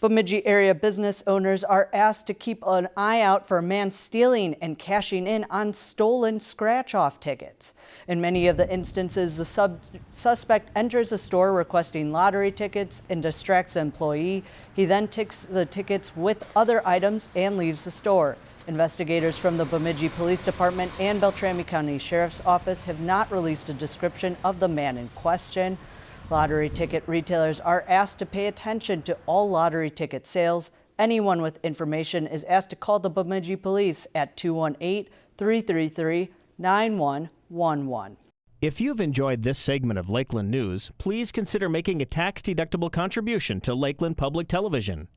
Bemidji area business owners are asked to keep an eye out for a man stealing and cashing in on stolen scratch-off tickets. In many of the instances, the suspect enters a store requesting lottery tickets and distracts an employee. He then takes the tickets with other items and leaves the store. Investigators from the Bemidji Police Department and Beltrami County Sheriff's Office have not released a description of the man in question. Lottery ticket retailers are asked to pay attention to all lottery ticket sales. Anyone with information is asked to call the Bemidji Police at 218-333-9111. If you've enjoyed this segment of Lakeland News, please consider making a tax-deductible contribution to Lakeland Public Television.